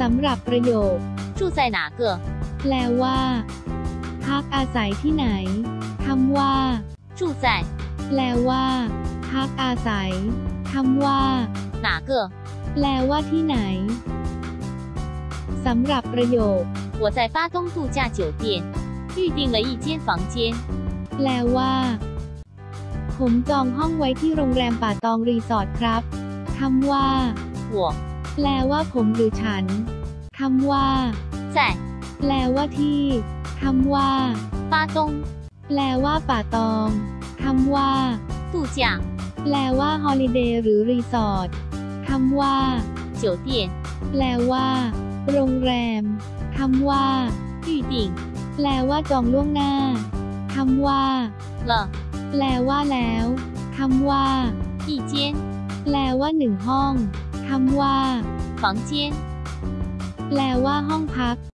สำหรับประโยค 住在哪个？ แปลว่า พักอาศัยที่ไหน คำว่า 住在 แปลว่า พักอาศัย คำว่า 哪个？ แปลว่าที่ไหน สำหรับประโยค 我在巴东度假酒店预定了一间房间。 แปลว่า ผมจองห้องไว้ที่โรงแรมป่าตองรีสอร์ทครับ คำว่า 我 แปลว่าผมหรือฉัน คำว่า 在 แปลว่าที่ คำว่า 巴东 แปลว่าป่าตอง คำว่า 度假 แปลว่าฮอลิเดย์หรือรีสอร์ท คำว่า 酒店 แปลว่า โรงแรม คำว่า 预定 แปลว่าจองล่วงหน้า คำว่า 了 แปลว่าแล้ว คำว่า 一间 แปลว่าหนึ่งห้อง คำว่า房间。แปลว่าห้องพัก